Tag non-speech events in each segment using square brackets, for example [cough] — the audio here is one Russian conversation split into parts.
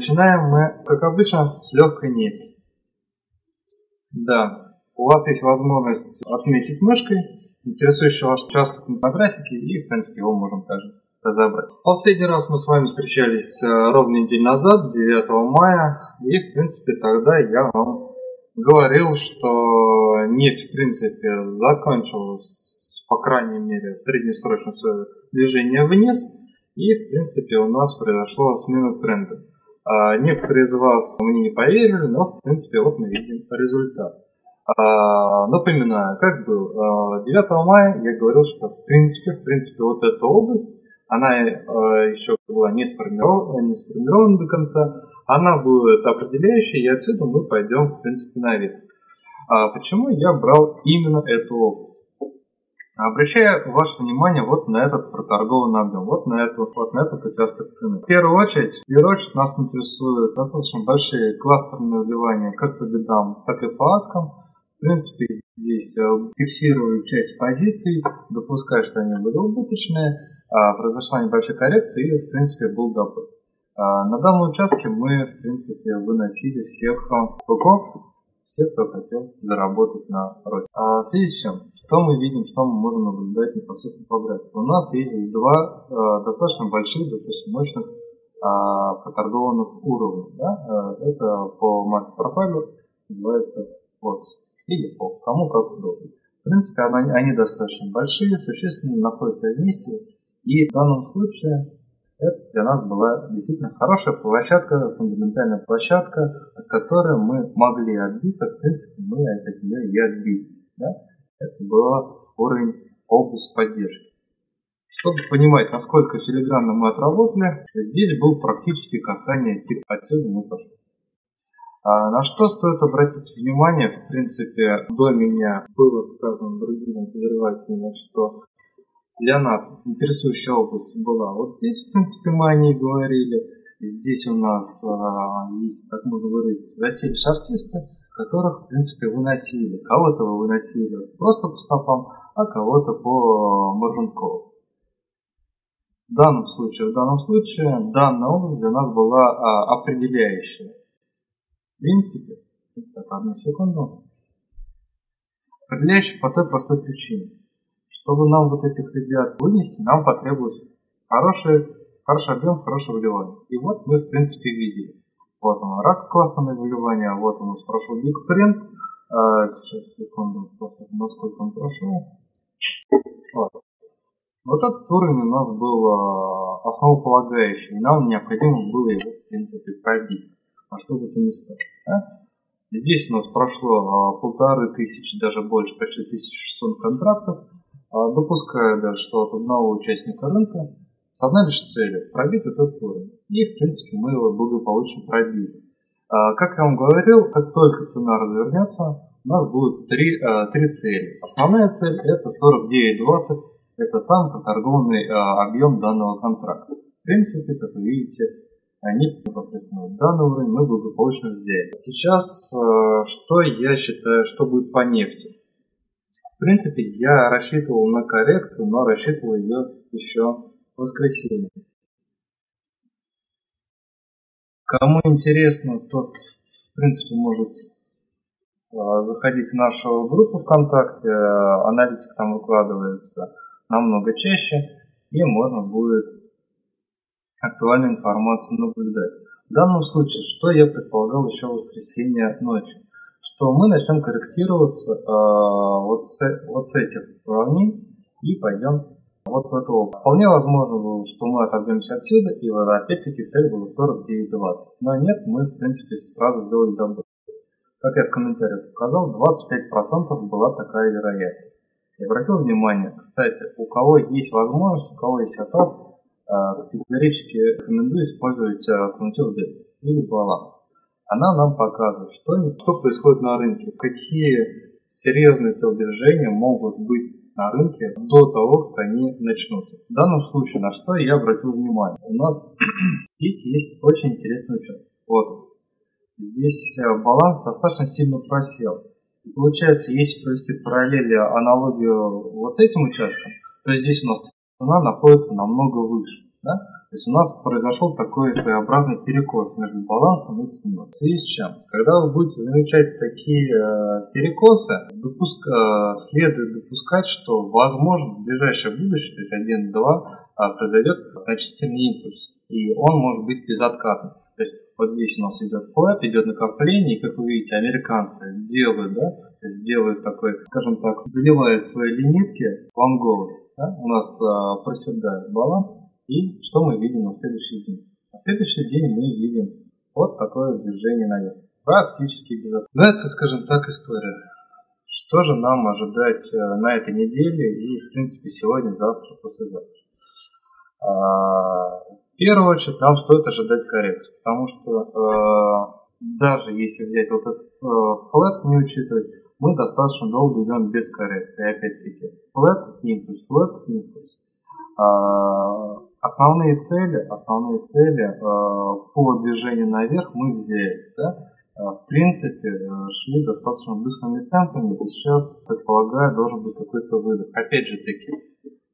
Начинаем мы, как обычно, с легкой нефти. Да, у вас есть возможность отметить мышкой интересующий вас участок на графике, и, в принципе, его можем также разобрать. Последний раз мы с вами встречались э, ровно неделю назад, 9 мая, и, в принципе, тогда я вам говорил, что нефть, в принципе, закончилась, по крайней мере, среднесрочное свое движение вниз, и, в принципе, у нас произошла смена тренда. А некоторые из вас мне не поверили, но, в принципе, вот мы видим результат. А, напоминаю, как был. 9 а, мая я говорил, что, в принципе, в принципе, вот эта область, она а, еще была не сформирована, не сформирована до конца, она будет определяющей, и отсюда мы пойдем, в принципе, наверх. А почему я брал именно эту область? Обращаю ваше внимание вот на этот проторгованный объем, вот на, эту, вот на этот участок цены. В первую очередь, в первую очередь нас интересуют достаточно большие кластерные вливания как по бедам, так и по аскам. В принципе, здесь э, фиксирую часть позиций, допускаю, что они были убыточные, произошла небольшая коррекция и, в принципе, был добыт. А, на данном участке мы, в принципе, выносили всех быков, всех, кто хотел заработать на росте. А в связи с чем? Что мы видим, что мы можем наблюдать непосредственно по графику? У нас есть два а, достаточно больших, достаточно мощных а, проторгованных уровня. Да? Это по маркет профайлу называется вот или по кому как удобно. В принципе, они, они достаточно большие, существенно находятся вместе. И в данном случае это для нас была действительно хорошая площадка, фундаментальная площадка, от которой мы могли отбиться. В принципе, мы от нее и отбились. Да? Это был уровень область поддержки. Чтобы понимать, насколько филигранно мы отработали, здесь был практически касание типа отсюда мы пошли. А на что стоит обратить внимание, в принципе, до меня было сказано другими обозревателями, что для нас интересующая область была вот здесь, в принципе, мы о ней говорили. Здесь у нас а, есть, так можно выразиться, засели артисты, которых, в принципе, выносили. Кого-то вы выносили просто по стопам, а кого-то по маржинкову. В данном случае, в данном случае, данная область для нас была а, определяющая. В принципе, так, одну секунду. Определяющая по той простой причине чтобы нам вот этих ребят вынести, нам потребовалось хороший, хороший объем, хорошее выливание. И вот мы, в принципе, видели. Вот оно, раз классное выливание, вот у нас прошел Big Print. А, сейчас, секунду, посмотрим, насколько он прошел. Вот. вот этот уровень у нас был а, основополагающий, и нам необходимо было его, в принципе, пробить. А что бы то ни стало. Да? Здесь у нас прошло а, полторы тысячи, даже больше, почти 1600 контрактов. А, допуская даже, что от одного участника рынка с одной лишь целью – пробить этот уровень. И, в принципе, мы его благополучно пробили. А, как я вам говорил, как только цена развернется, у нас будут три, а, три цели. Основная цель – это 49.20, это сам проторгованный объем данного контракта. В принципе, как вы видите, они непосредственно данный уровень мы благополучно взяли. Сейчас, что я считаю, что будет по нефти? В принципе, я рассчитывал на коррекцию, но рассчитывал ее еще в воскресенье. Кому интересно, тот, в принципе, может а, заходить в нашу группу ВКонтакте, аналитика там выкладывается намного чаще, и можно будет актуальную информацию наблюдать. В данном случае, что я предполагал еще в воскресенье ночью? Что мы начнем корректироваться э, вот, с, вот с этих уровней и пойдем вот в эту область. Вполне возможно было, что мы отобьемся отсюда, и вот опять-таки цель была 49-20. Но нет, мы в принципе сразу сделали добро. Как я в комментариях показал, 25% была такая вероятность. И обратил внимание, кстати, у кого есть возможность, у кого есть атас, э, категорически рекомендую использовать э, контур или баланс она нам показывает, что, что происходит на рынке, какие серьезные телодвижения могут быть на рынке до того, как они начнутся. В данном случае, на что я обратил внимание, у нас [clears throat] здесь есть очень интересный участок. Вот Здесь э, баланс достаточно сильно просел. И получается, если провести параллели, аналогию вот с этим участком, то здесь у нас цена находится намного выше. Да? То есть у нас произошел такой своеобразный перекос между балансом и ценой. В связи с чем? Когда вы будете замечать такие э, перекосы, допуск, э, следует допускать, что возможно в ближайшее будущее, то есть 1-2, э, произойдет значительный импульс. И он может быть безоткатным. То есть вот здесь у нас идет флэп, идет накопление, и как вы видите, американцы делают, да, то есть делают такой, скажем так, заливают свои лимитки лонговые. Да? У нас э, проседает баланс, и что мы видим на следующий день? На следующий день мы видим вот такое движение наверх. Практически без Но ну, это, скажем так, история. Что же нам ожидать э, на этой неделе и, в принципе, сегодня, завтра, послезавтра? А, в первую очередь нам стоит ожидать коррекцию, потому что э, даже если взять вот этот э, флэт, не учитывать, мы достаточно долго идем без коррекции. Опять-таки, флэт, импульс, флэт, импульс. А, Основные цели, основные цели э, по движению наверх мы взяли. Да? Э, в принципе, э, шли достаточно быстрыми темпами, и сейчас, предполагаю, должен быть какой-то выдох. Опять же таки,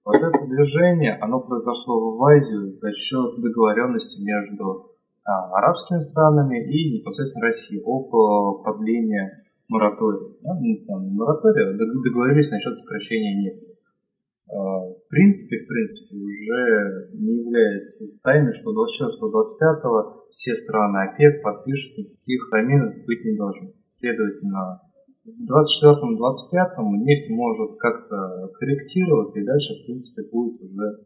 вот это движение, оно произошло в Азию за счет договоренности между арабскими странами и непосредственно Россией о продлении моратория. Да? Ну, там, моратория договорились насчет сокращения нефти. А, в принципе, в принципе, уже не является тайной, что 24-25 все страны ОПЕК подпишут, никаких замен быть не должно. Следовательно, в 24-25 нефть может как-то корректироваться, и дальше, в принципе, будет уже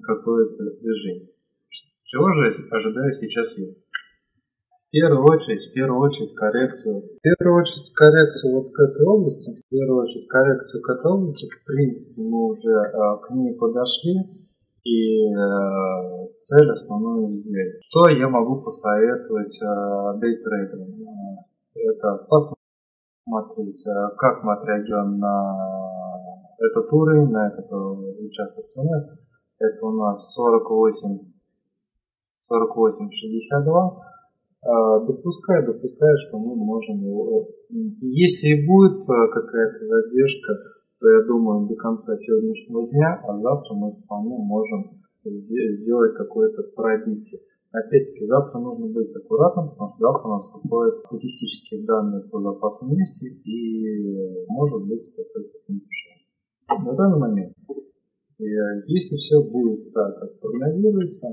какое-то движение. Чего же ожидаю сейчас я? Первую очередь, в первую очередь коррекцию. В первую очередь коррекцию вот к этой области. В первую очередь коррекцию к этой области. В принципе, мы уже э, к ней подошли и э, цель основную взяли. Что я могу посоветовать э, дейтрейдерам? Это посмотреть, э, как мы отреагируем на этот уровень, на этот э, участок цены. Это у нас 48 48,62 а, допускаю, допускаю, что мы можем его... Если будет а, какая-то задержка, то я думаю, до конца сегодняшнего дня, а завтра мы вполне можем сделать какое-то пробитие. Опять-таки, завтра нужно быть аккуратным, потому что завтра у нас выходят статистические данные по запасам нефти и может быть какой-то финиш. На данный момент, если все будет так, как прогнозируется,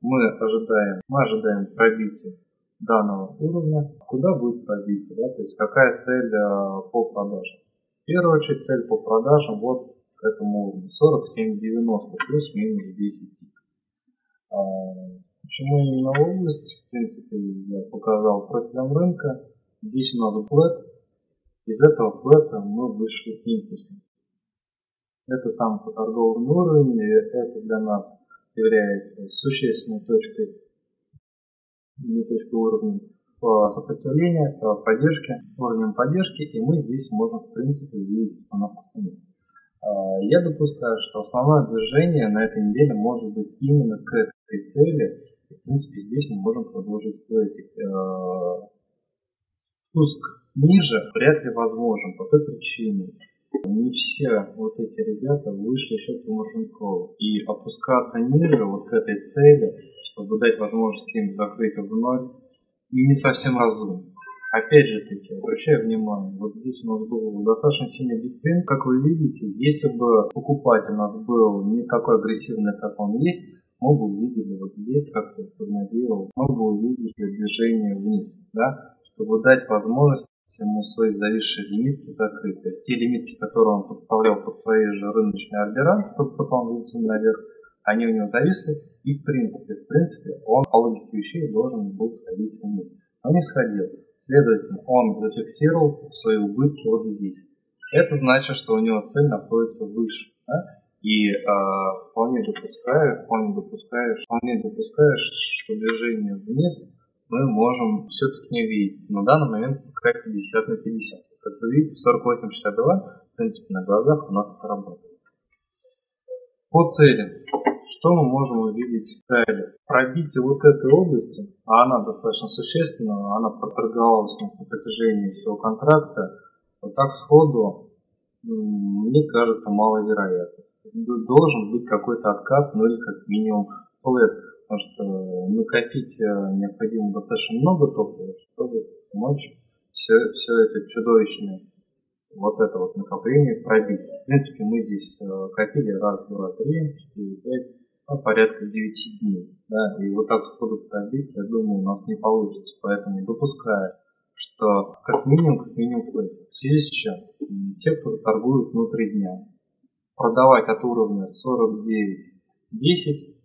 мы ожидаем, мы ожидаем пробития данного уровня, куда будет пробитие, да, то есть какая цель э, по продажам. В первую очередь цель по продажам вот к этому уровню 47,90 плюс-минус 10 а, Почему именно область? В принципе, я показал профилем рынка. Здесь у нас флет. Из этого флета мы вышли к импульсу. Это сам торговый уровень, и это для нас является существенной точкой не точка уровня сопротивления, поддержки, уровнем поддержки, и мы здесь можем, в принципе, увидеть остановку цены. А, я допускаю, что основное движение на этой неделе может быть именно к этой цели. И, в принципе, здесь мы можем продолжить. А, спуск ниже вряд ли возможен по той причине. Не все вот эти ребята вышли еще по Маржинкову. И опускаться ниже вот к этой цели чтобы дать возможность им закрыть вновь, не совсем разумно. Опять же таки, обращаю внимание, вот здесь у нас был достаточно сильный биткоин, как вы видите, если бы покупатель у нас был не такой агрессивный, как он есть, мы бы увидели вот здесь, как я прогнозировал, мы бы увидели движение вниз, да, чтобы дать возможность ему свои зависшие лимитки закрыть. То есть те лимитки, которые он подставлял под свои же рыночные ордера, чтобы потом выйти наверх, они у него зависли, и в принципе, в принципе, он по логике вещей должен был сходить вниз. Но не сходил. Следовательно, он зафиксировал свои убытки вот здесь. Это значит, что у него цель находится выше. Да? И э, вполне допускаю, вполне допускаю, вполне допускаю, что движение вниз мы можем все-таки не видеть. На данный момент пока 50 на 50. Как вы видите, в 48-62, в принципе, на глазах у нас это работает. По цели. Что мы можем увидеть далее? Пробитие вот этой области, а она достаточно существенна, она проторговалась у нас на протяжении всего контракта, вот так сходу, мне кажется, маловероятно. Должен быть какой-то откат, ну или как минимум флэт, потому что накопить необходимо достаточно много топлива, чтобы смочь все, все это чудовищное вот это вот накопление пробить. В принципе, мы здесь копили раз, два, три, четыре, пять, ну, порядка девяти дней. Да, и вот так сходу пробить, я думаю, у нас не получится. Поэтому допуская, что как минимум, как минимум. В связи с чем? Те, кто торгует внутри дня, продавать от уровня 49.10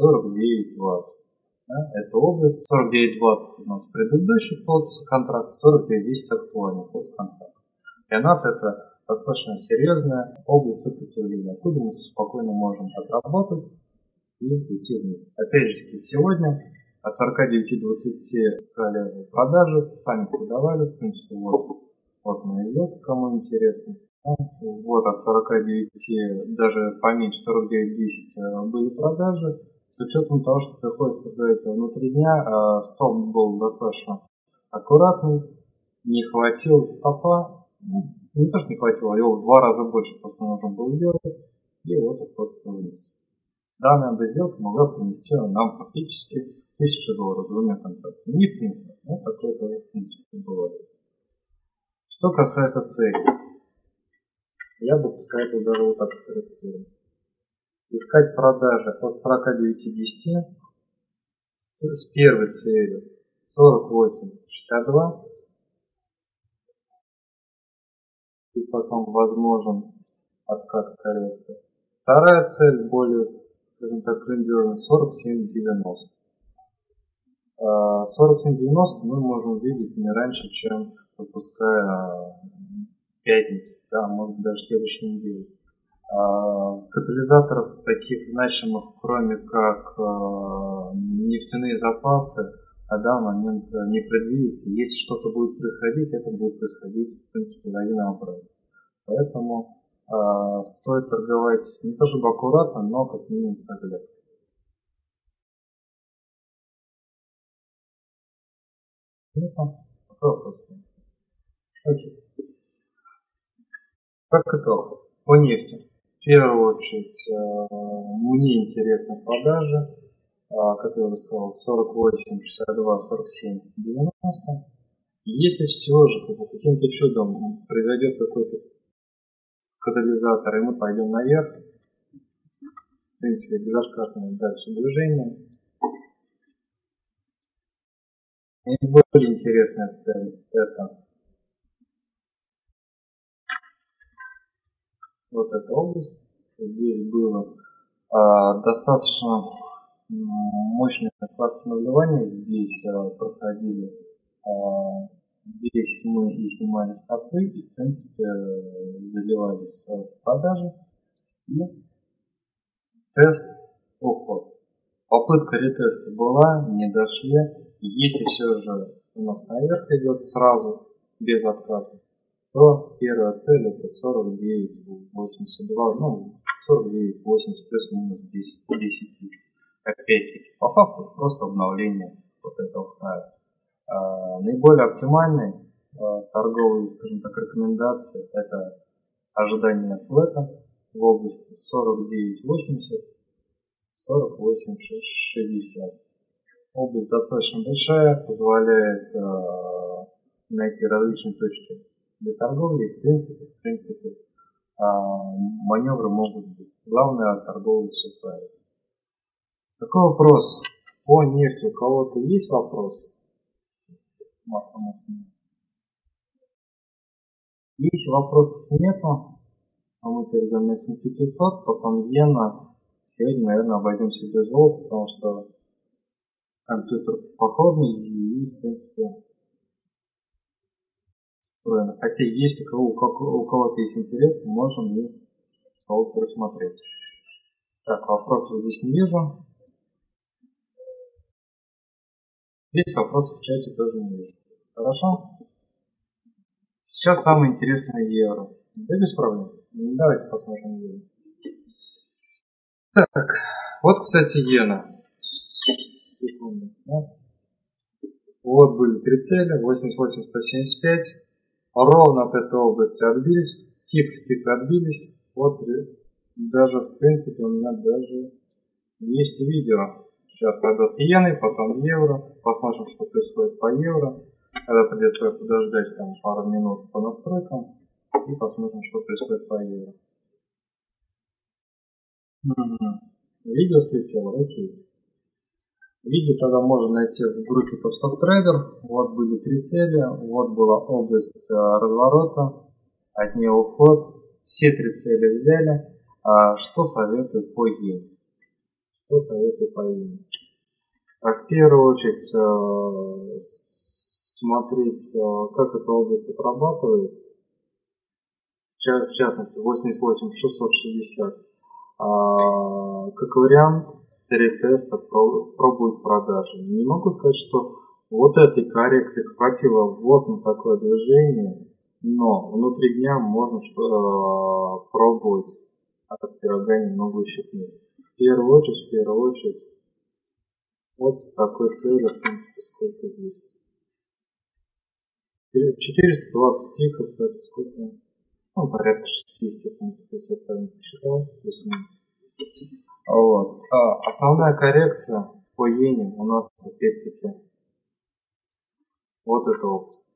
49.20. Да, это область 49.20 у нас предыдущий контракт, 49.10 актуальный контракт. Для нас это достаточно серьезная область сопротивления, откуда мы спокойно можем отработать и уйти вниз. Опять же, сегодня от 49-20 стали продажи, сами продавали, в принципе, вот, вот на идет, кому интересно. Вот от 49, даже поменьше, 49-10 э, были продажи. С учетом того, что приходится торговать внутри дня, э, стоп был достаточно аккуратный, не хватило стопа, ну, не то, что не хватило, его в два раза больше просто нужно было делать, и вот вот вниз. Данная сделка могла принести нам фактически 1000 долларов двумя контрактами. Не принципе, но такое-то в принципе бывает. Что касается цели, я бы посоветовал даже вот так скорректировать. Искать продажи от 49,10 с, с первой целью 48,62 и потом возможен откат коррекции. Вторая цель более, скажем так, грандиозная 47,90. 47.90 мы можем видеть не раньше, чем выпуская пятницу, да, может даже следующей неделе. А, катализаторов таких значимых, кроме как а, нефтяные запасы, на данный момент не предвидится. Если что-то будет происходить, это будет происходить, в принципе, лавинообразно. Поэтому э, стоит торговать не то чтобы аккуратно, но как минимум с оглядкой. Вопрос? Окей. Как итог, по нефти. Первую очередь, э, мне интересны продажи, э, как я уже сказал, 48, 62, 47, 90. Если все же каким-то чудом произойдет какой-то катализатор, и мы пойдем наверх, в принципе, безоткатное дальше движение, Наиболее интересная цель это вот эта область. Здесь было э, достаточно мощное вливание. Здесь э, проходили, э, здесь мы и снимали стопы, и в принципе заливались в продажи. И тест уход. Попытка ретеста была, не дошли. Если все же у нас наверх идет сразу, без отката, то первая цель это 49,82, ну 49,80 плюс-минус 10, 10. Опять-таки, по факту просто обновление вот этого хая. А, наиболее оптимальные а, торговые, скажем так, рекомендации это ожидание флета в области 49,80, 48,60. Область достаточно большая, позволяет э, найти различные точки для торговли. В принципе, в принципе, э, маневры могут быть. Главное торговлю все правильно. Такой вопрос по нефти. У кого-то есть вопросы? Масло, масло. Если вопросов нету, то мы перейдем на S&P 500, потом иена. Сегодня, наверное, обойдемся без золота, потому что компьютер походный и, в принципе, встроено. Хотя есть у кого, у кого-то есть интерес, можем и солд просмотреть. Так, вопросов здесь не вижу. Есть вопросы в чате тоже не вижу. Хорошо? Сейчас самое интересное евро. Да без проблем. Давайте посмотрим евро. Так, вот, кстати, иена секунды. Да? Вот были три цели, 88, 175. Ровно от этой области отбились, тик отбились. Вот даже, в принципе, у меня даже Есть видео. Сейчас тогда с иеной, потом евро. Посмотрим, что происходит по евро. Тогда придется подождать там пару минут по настройкам. И посмотрим, что происходит по евро. Видео слетело? Окей. Видео тогда можно найти в группе Top Stock Trader. Вот были три цели. Вот была область э, разворота. От нее уход. Все три цели взяли. А что советую по иене? Что советую по иене? А в первую очередь э, смотреть, э, как эта область отрабатывается. В частности, 88 660 а, как вариант с ретеста пробовать продажи. Не могу сказать, что вот этой коррекции хватило вот на такое движение, но внутри дня можно что а, пробовать от пирога немного ущипнуть. В первую очередь, в первую очередь, вот с такой целью, в принципе, сколько здесь? 420 тиков, это сколько? ну, порядка 60 пунктов, если я правильно посчитал. Вот. А основная коррекция по иене у нас опять-таки вот эта область.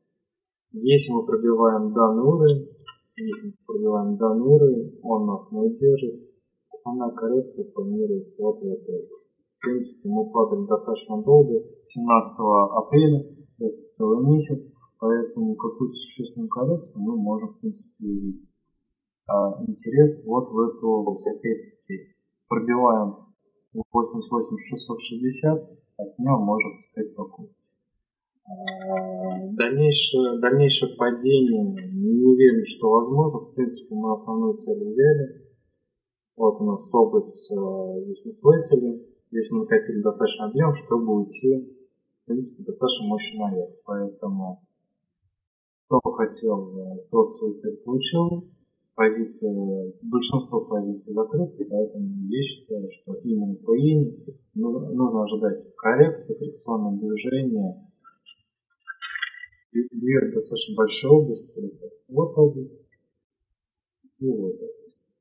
Если мы пробиваем данный уровень, если мы пробиваем данный уровень, он нас не удержит. Основная коррекция планируется вот области. В принципе, мы падали достаточно долго, 17 апреля, это целый месяц. Поэтому какую-то существенную коррекцию мы можем, в принципе, увидеть. А интерес вот в эту область. Опять-таки, пробиваем 88 660, от нее можем искать покупки. А, дальнейшее, дальнейшее падение не уверен, что возможно. В принципе, мы основную цель взяли. Вот у нас область э, здесь мы флетили. Здесь мы накопили достаточно объем, чтобы уйти, в принципе, достаточно мощно наверх. Поэтому кто хотел, тот свою цель получил. Позиции, большинство позиций закрыты, поэтому я считаю, что именно по иене нужно ожидать коррекции, коррекционное движение. Две достаточно большие области. Это вот область и вот область.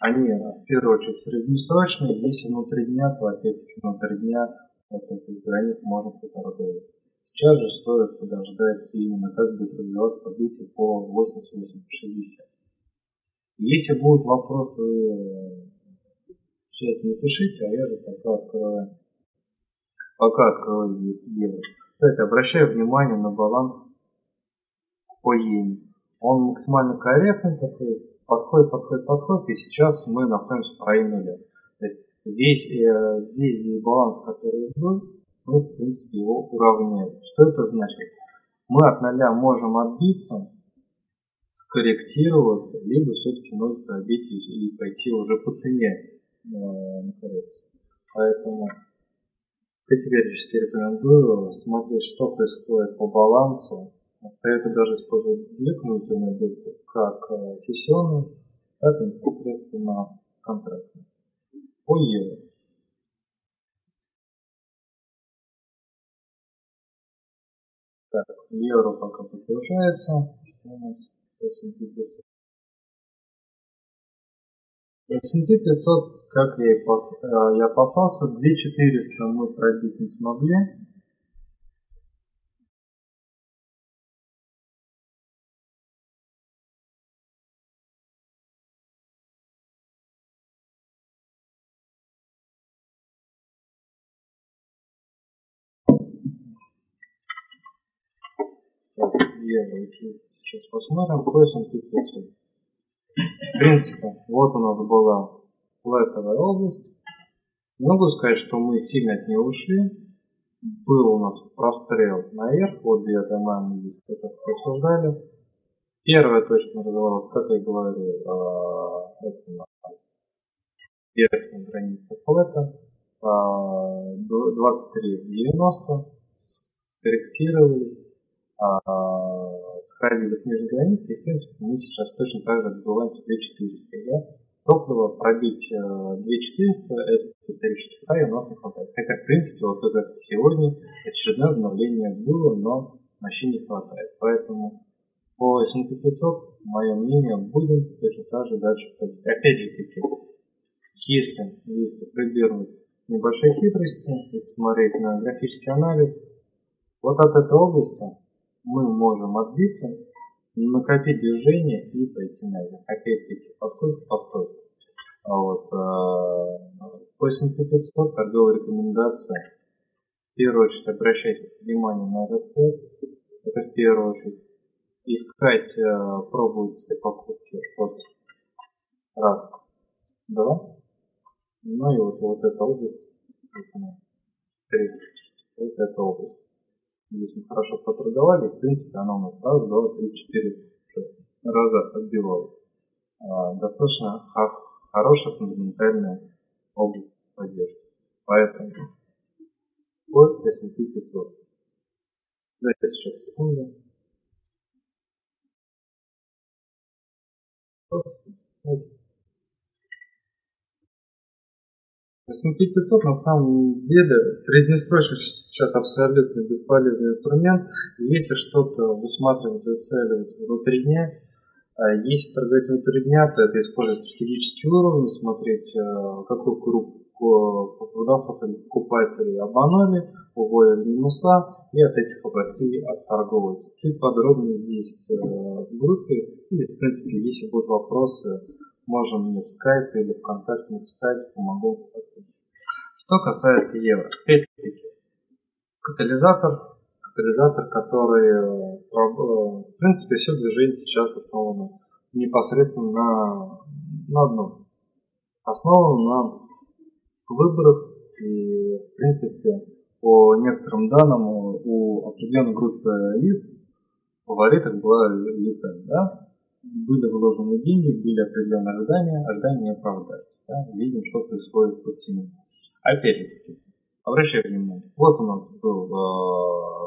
Они в первую очередь среднесрочные, если внутри дня, то опять-таки внутри дня вот этих границ можно поторговать. Сейчас же стоит подождать именно как будет развиваться события по 8860. Если будут вопросы в чате, не пишите, а я же пока открою, пока открою евро. Кстати, обращаю внимание на баланс по иене. Он максимально корректный такой, подходит, подходит, подходит, и сейчас мы находимся в районе нуля. То есть весь, э, весь дисбаланс, который был, мы, в принципе, его уравняли. Что это значит? Мы от нуля можем отбиться, скорректироваться, либо все-таки ноль пробить и пойти уже по цене э, на коррекцию. Поэтому категорически рекомендую смотреть, что происходит по балансу. Советую даже использовать две кумулятивные объекты, как э, сессионные, так и непосредственно контрактные. По евро. Так, евро пока подгружается. Что у нас S&P 500? S&P 500, как я и э, опасался, 2400 мы пробить не смогли. Евро. Сейчас посмотрим по S&P 500. В принципе, вот у нас была флетовая область. Не могу сказать, что мы сильно от нее ушли. Был у нас прострел наверх, вот 9 мая мы здесь как раз обсуждали. Первая точка разворота, как я говорил, а, это у нас верхняя граница флета, 23,90, скорректировались, а, сходили к нижней границе, и в принципе мы сейчас точно так же добываем 2400. Да? Топливо пробить 2400, э, это исторический хай у нас не хватает. Хотя, в принципе, вот как раз сегодня очередное обновление было, но мощи не хватает. Поэтому по S&P 500, мое мнение, будем точно так же дальше ходить. Опять же таки, если, если прибегнуть небольшой хитрости и посмотреть на графический анализ, вот от этой области мы можем отбиться, накопить движение и пойти наверх. Опять-таки, поскольку постой. А вот, э, по S&P 500 торговая рекомендация. В первую очередь обращайте внимание на этот код. Это в первую очередь. Искать, э, пробовать искать покупки. Вот. Раз. Два. Ну и вот, вот эта область. Вот она. Три. Вот эта область. Здесь мы хорошо поторговали. В принципе, она у нас раз, два, три, четыре раза отбивалась. А, достаточно хорошая фундаментальная область поддержки. Поэтому вот S&P 500. Дайте сейчас секунду. Просто. S&P 500 на самом деле среднесрочно сейчас абсолютно бесполезный инструмент. Если что-то высматривать и выцеливать внутри дня, а если торговать внутри дня, то это использовать стратегические уровни, смотреть, э, какую группу продавцов или покупателей обманули, уводят минуса и от этих областей отторговывать. Чуть подробнее есть в группе, или в принципе, если будут вопросы, можно мне в Skype или ВКонтакте написать, помогу Что касается евро, опять-таки, катализатор, катализатор, который, э, э, в принципе, все движение сейчас основано непосредственно на, на одном. Основано на выборах и, в принципе, по некоторым данным у определенной группы лиц фаворитом была Липен, да? Были вложены деньги, были определенные ожидания, ожидания не оправдались. Да? Видим, что происходит по цене. Опять-таки, обращаю внимание, вот у нас был э,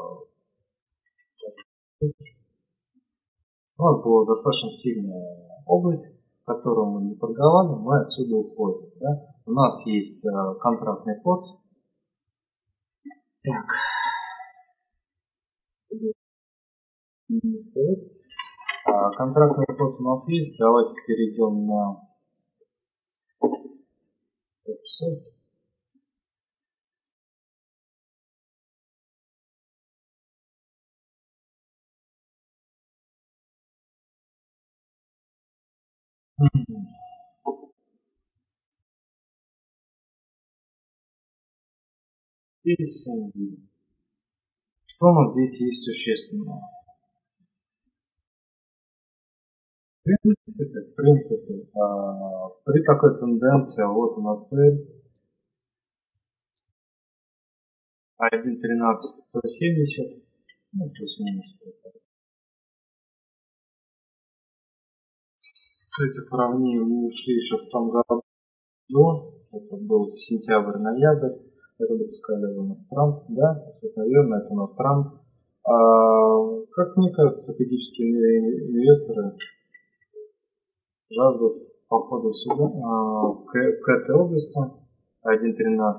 у нас была достаточно сильная область, которую мы не торговали, мы отсюда уходим. Да? У нас есть э, контрактный код. Так. А, контрактный вопрос у нас есть. Давайте перейдем на. Здесь что у нас здесь есть существенного? В принципе, в принципе, а, при такой тенденции, вот она цель. 1.13 170, ну, плюс-минус. С этих уровней мы ушли еще в том году. Это был сентябрь-ноябрь. Это допускали у нас да? Наверное, это у нас. А, как мне кажется, стратегические инвесторы жаждут походу сюда, а, к, к этой области 1.13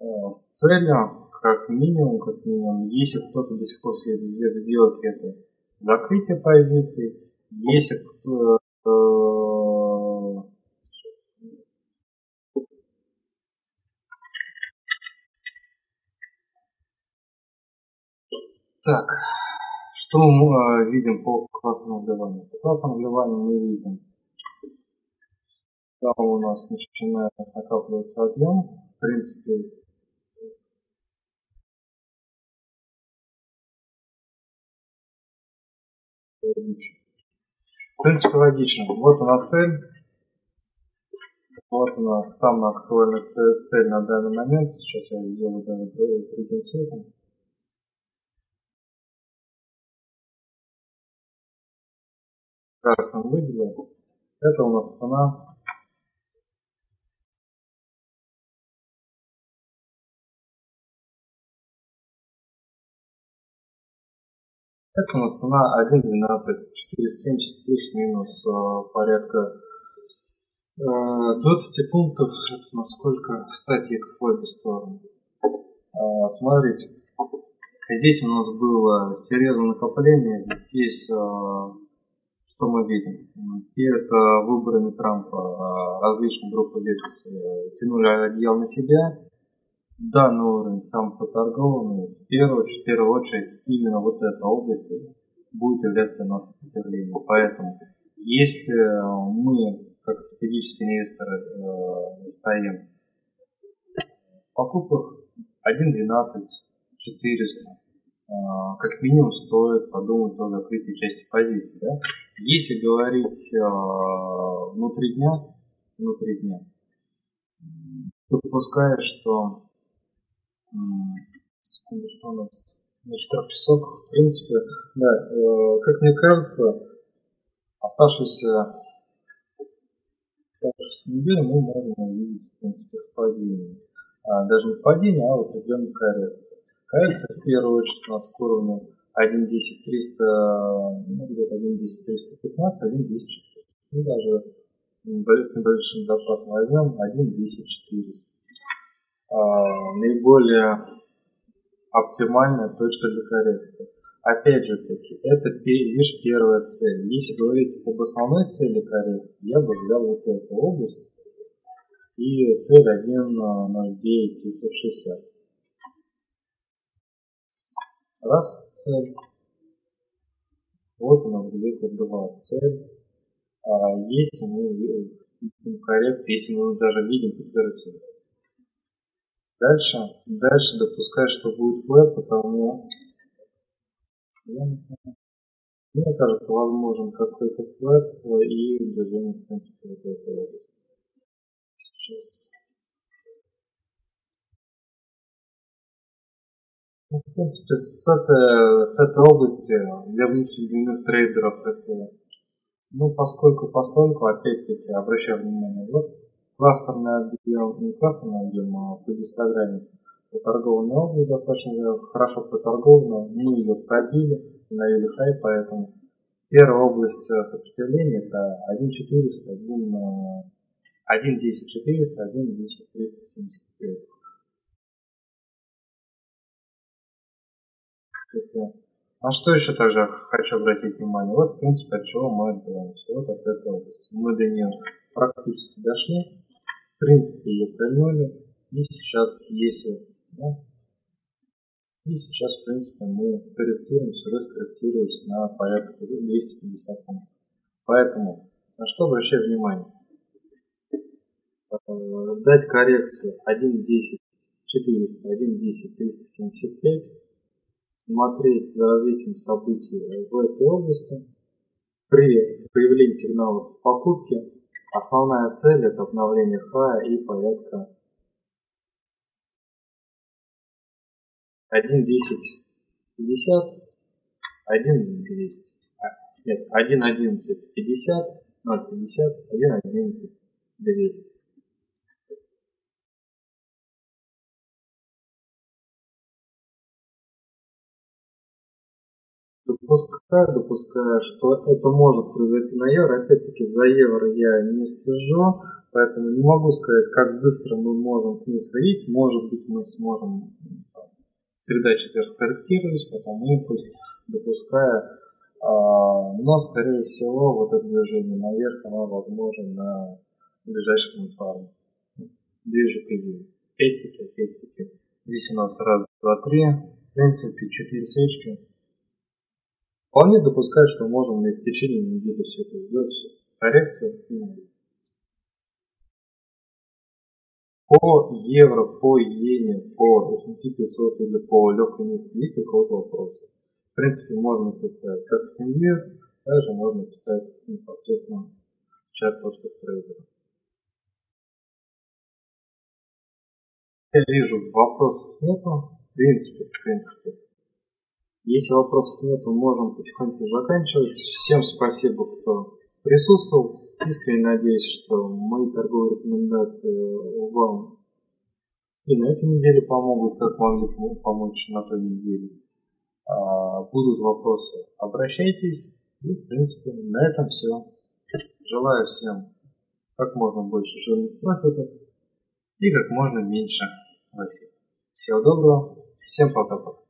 а, с целью, как минимум, как минимум, если кто-то до сих пор сделает это, закрытие позиций, если кто э, Так, что мы э, видим по красному вливанию? По красному вливанию мы видим, там у нас начинает накапливаться объем. В принципе, в принципе, логично. Вот она цель. Вот у нас самая актуальная цель, цель на данный момент. Сейчас я сделаю даже другим цветом. Красным выделил. Это у нас цена. Это у нас цена 1.12, 470 плюс-минус э, порядка 20 э, пунктов. Это у нас сколько статик в обе стороны. А, смотрите, здесь у нас было серьезное накопление, здесь э, что мы видим? Перед э, выборами Трампа э, различные группы лиц э, тянули одеяло на себя. Данный уровень сам поторгованный. В первую, в первую очередь именно вот эта область будет являться для нас сопротивлением. Поэтому если мы, как стратегические инвесторы, стоим в покупках 1.12, 400, а, как минимум стоит подумать о закрытии части позиций. Да? Если говорить э, внутри дня, внутри дня, допуская, что секунду, что у нас значит, песок, в принципе, да, э, как мне кажется, оставшуюся оставшуюся неделю мы можем увидеть, в принципе, в падении. А, даже не в падении, а в определенной коррекции. Коррекция в первую очередь у нас к уровню 1.10.300, ну, где-то 1.10.315, 1.10.400. Ну, даже с небольшим запасом возьмем 1.10.400. А, наиболее оптимальная точка для коррекции. Опять же таки, это лишь первая цель. Если говорить об основной цели коррекции, я бы взял вот эту область и цель 1.09.960. Раз, цель. Вот у нас где-то два цель. А если мы видим коррекцию, если мы даже видим подтверждение. Дальше, дальше допускаю, что будет флэт, потому. Мне кажется, возможен какой-то флэт и движение, в принципе, в этой области. Сейчас Ну, в принципе, с этой, с этой области для внутренних трейдеров это, ну, поскольку постольку, опять-таки, обращаю внимание, вот кластерный объем, не кластерный объем, а по гистограмме торговая область достаточно хорошо проторгована, мы ее пробили, навели хай, поэтому первая область сопротивления это 1.400, 1, 1.10.400, 1.10.375. кстати. А что еще также хочу обратить внимание? Вот, в принципе, от чего мы отбиваемся. Вот от этой области. Мы до нее практически дошли. В принципе, ее прильнули. И сейчас, если... Да, и сейчас, в принципе, мы корректируемся, уже скорректируемся на порядка 250 пунктов. Поэтому, на что обращаю внимание? Дать коррекцию 1.10 400, 1.10 375 смотреть за развитием событий в этой области. При появлении сигналов в покупке основная цель это обновление хая и порядка 1.10.50, 1.200. Нет, 1.11.50, 0.50, 1.11.200. Допускаю, допускаю, что это может произойти на евро. Опять-таки за евро я не слежу, поэтому не могу сказать, как быстро мы можем к ней сходить. Может быть, мы сможем среда четверг корректировать, потом импульс, допуская. А, но, скорее всего, вот это движение наверх, оно возможно на ближайшем инфарме. Ближе к июлю. Опять-таки, опять-таки. Здесь у нас раз, два, три. В принципе, четыре свечки. Вполне допускаю, что можем и в течение недели все это сделать, все. коррекцию По евро, по иене, по S&P 500 или по легкой нефти есть у кого-то вопросы? В принципе, можно писать как в TeamViewer, также можно писать непосредственно в чат просто трейдера. Я вижу, вопросов нету. В принципе, в принципе, если вопросов нет, мы можем потихоньку заканчивать. Всем спасибо, кто присутствовал. Искренне надеюсь, что мои торговые рекомендации вам и на этой неделе помогут, как могли помочь на той неделе. А, будут вопросы, обращайтесь. И, в принципе, на этом все. Желаю всем как можно больше жирных профитов и как можно меньше лосей. Всего доброго. Всем пока-пока.